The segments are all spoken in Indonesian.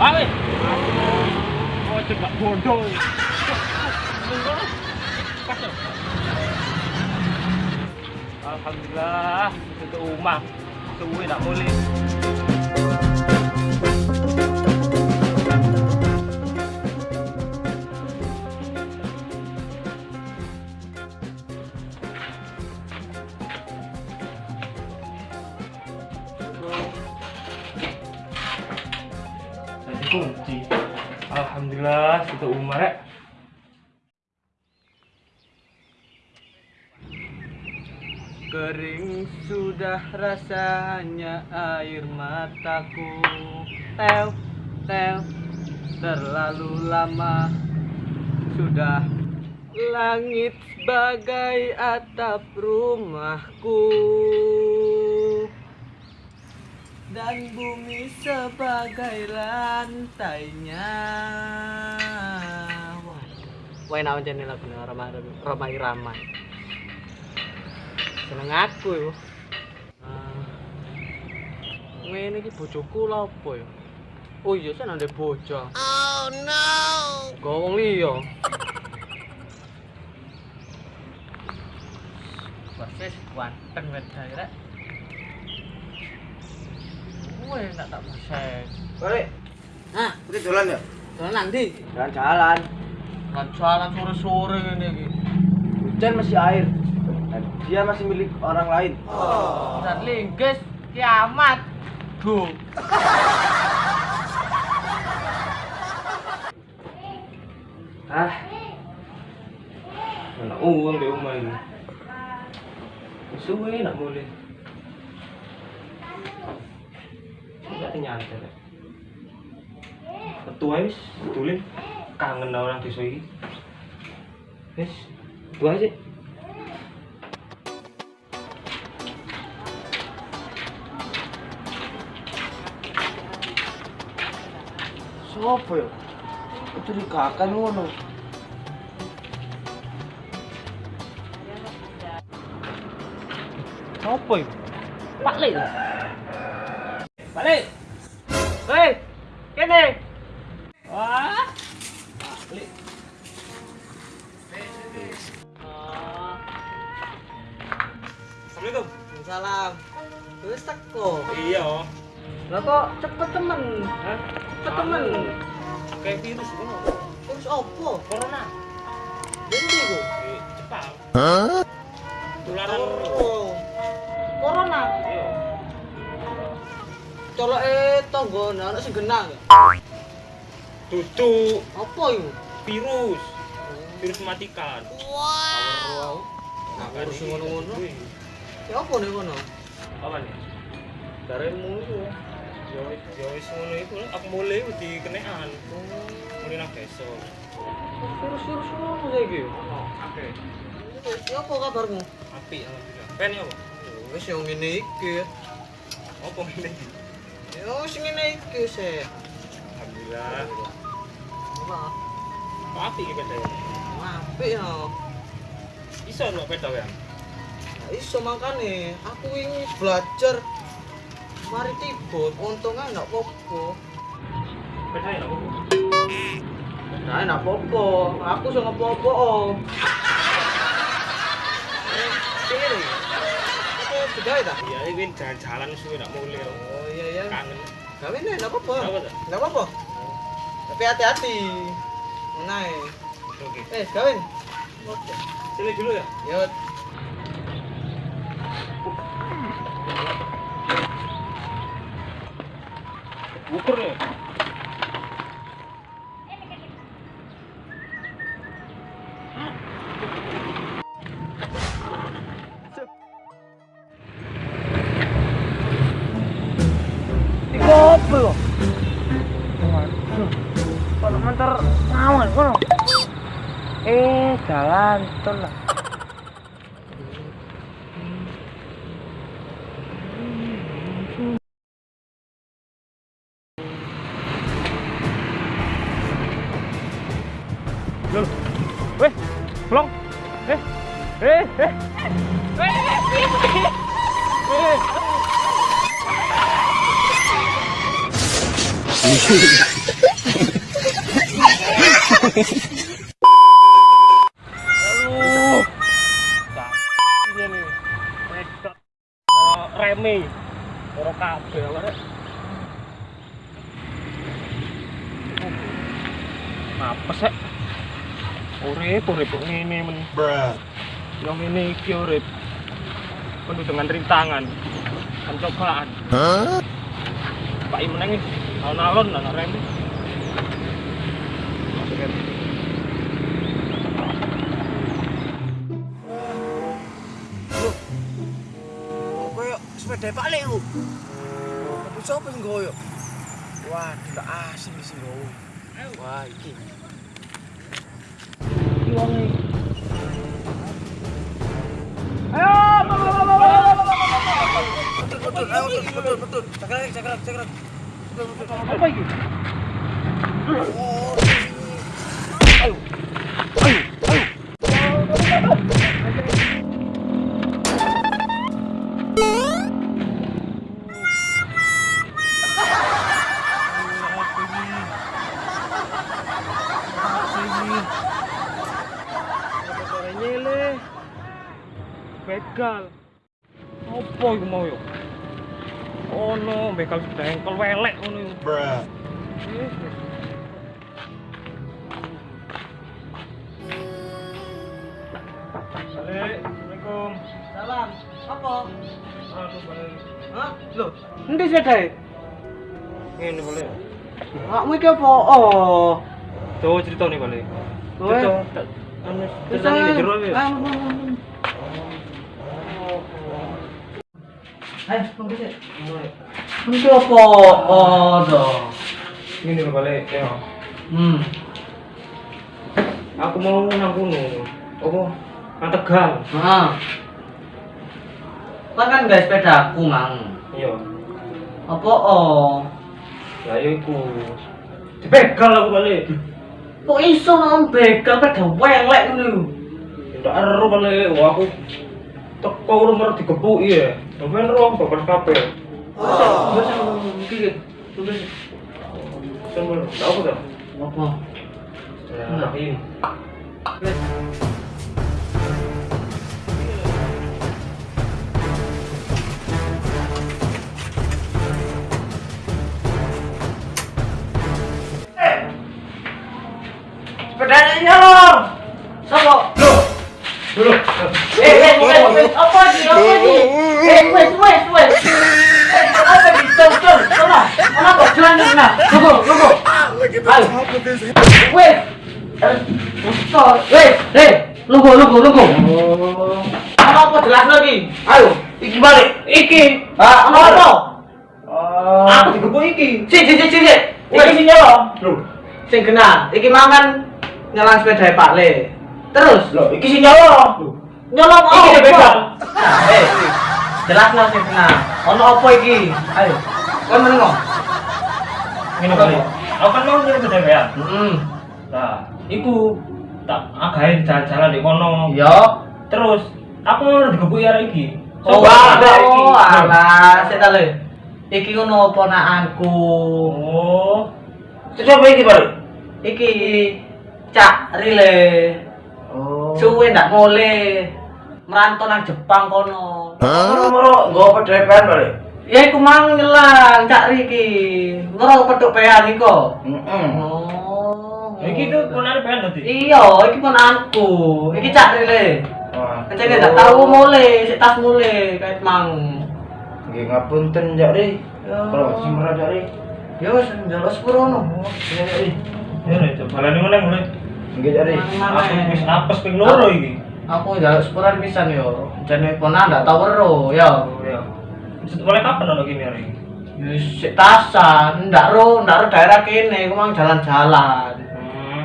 ini. Tuh, awe. Oh, cegak bodoh. Pas ya? Alhamdulillah, itu rumah. Suwe tak boleh. Kunci. Alhamdulillah, itu umar ya. Kering sudah rasanya air mataku Tel, tel, terlalu lama Sudah langit sebagai atap rumahku Dan bumi sebagai lantainya. Wah, wah aja nih lagu ramai ramai seneng aku yo. Uh, ngene iki bojoku lho apa ya oh iya sen ndek bojo oh no. Gowong liya Basis ganteng wedhae rek. Weh, nak tak paseng. Balik. Nah, Ini jalan ya? jalan nanti. Jalan-jalan. Kan jalan sore-sore ngene iki. Hujan masih air. Dan dia masih milik orang lain. Dan linggis kiamat. Duh. Ah. Mana uang di rumah ini. Suwe nak boleh. Tidak nyantai. Ketua wis, betulin kangen orang desa iki. Wis, dua aja. Sopo ya? Itu di kakak ngono. Apa itu? Pak Lek. Lek. Hei, kene. Wah. Ah. Assalamualaikum. Salam. Wis teko. Iya. Lah kok cepet temen? Hah? Cepet temen. Kayak virus. Terus opo? Corona. Endi ku? Di Jepang. Tularan. Oh. Corona. Iya. Coloke tangga ana sing genah ya. Dudu Apa iku? virus. Virus mematikan. Wow. Nah, virus ngono-ngono. Wih, Ya apa nih kono? Apa nih? Daremu itu. Ya wis ya wis ngono iku aku mulai di kenean. Mulai nang desa. Virus-virus ngono saiki. Oke. Ya apa kabarmu? Api alhamdulillah. Pen ya apa? Wis yang ngene iki. Apa ngene iki? Ya wis ngene iki sih. Alhamdulillah. Apa? Kok api iki beda ya? Ya. Iso lho beda ya? Iso makane aku ini belajar mari tiba untungnya enggak apa-apa. Beda ya? Nah, enggak apa-apa. Aku sing. Om. Eh, Sini. Apa sudah ya? Iya, ini jalan-jalan suwe nak mulai. Oh iya iya. Kangen. Gawe nih, enggak apa-apa. Apa tuh? Enggak apa-apa. Tapi hati-hati. Menai. Oke. Eh, kawin. Oke. Sini dulu ya. Yuk. Ukur ya. Mentar ngawon kono? Eh, jalan tol lah. Loh. Weh, belum. Eh. Eh, eh. Aduh. Iya nih. Remi. Ora kabeh awake. Apa sih? Urip, urip ngene men. Yang ini iki urip. Penuh dengan rintangan dan cobaan. Pak Imeneng alon-alon anak Remi. Koyo sepeda Pak Lek lu. Tapi sapa sing goyo? Wah, tidak asing sing goyo. Wah, iki. Iki wong betul, ayo, cakrak. Betul, betul. Apa iki? Oh, Begal. Apa iku mau yo? Oh no, begal dengkol welek ngono iku. bruh. Assalamualaikum. Salam. Apa? Aduh, balik. Hah? Loh, endi sedae? Ini boleh. Makmu iki apa? Oh. Coba cerita nih balik. Kowe? Cerita. Anu, cerita ini jero ya. Ayo, tunggu sih. Ini apa? Oh, dong. Ini loh balik. Ya. Hmm. Aku mau nang kono. Apa? Nang Tegal. Nah. Kan kan guys sepeda aku, Mang. Iya. Apa oh? Ya iku. Dibegal aku balik. Kok iso nang begal pada welek ngono? Tidak ero balik. Aku teko rumah digepuki ya. Sampeyan ro babar kabeh. Oh, bisa iki. Sih. Sampeyan tahu ta? Apa? Nah, ini. Wes. Eh, col, wes, eh, tunggu, tunggu, tunggu. Apa apa jelas lagi? Ayo, iki balik. Iki. Ah, apa apa? Ah, aku digepuk iki. Si, si, si, si. Iki sing nyala. Lho, Sing kena, iki mangan nyelang sepeda Pak Le. Terus, lho iki sing nyolong Iki apa? dia begal. Nah, eh, jelas lah sing kena. Ono apa iki? Ayo. Kon menengo. ngene balik. Aku kan mau nyari kedewean. Hmm. Nah, iku tak agawe jalan-jalan di kono. Iya. Terus aku mau digepuki arek iki. Oh, Coba iki. oh, alah, sik ta le. Iki ngono ponakanku. Oh. Terus apa iki balik? Iki Cak Rile. Oh. Suwe ndak mule. Merantau nang Jepang kono. Moro-moro nggo pedhepan balik. Ya iku mang nyelang Cak Riki. Ngero petuk pean iku. Heeh. Oh. Iki tuh ponane pengen tadi. Iya, iki ponakanku. Iki Cak Rile. Kencene ndak tahu mule, sik tas mule kait mang. Nggih ngapunten jak ri. Kalau sing merah jak ri. Ya wis njaluk sepurono. Ya jak ri. Ya ri, balane meneng mulai. Nggih jak ri. Aku wis apes ping loro iki. Aku njaluk sepuran pisan yo. Jane ponan ndak tau weruh ya. Ya. Mulai kapan ono kene hari? Wis sik tasan, ndak ro, ndak ro daerah kene, aku mang jalan-jalan. Hmm.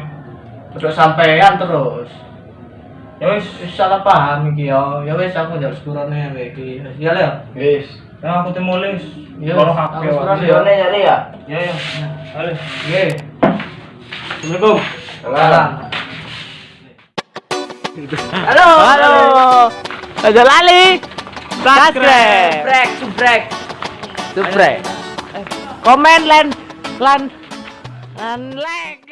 Terus sampean terus. Ya wis. Salah paham iki yo. Ya wis aku njaluk sepurane wae iki. Ya le. Wis. Ya aku temu wis. Ya, aku kabeh. ya. ya ya. Ya ya. Halo. Nggih. Assalamualaikum. Salam. Halo. Halo. Aja lali. Subscribe. Subrek, subrek. Subscribe. Komen lan lan lan like.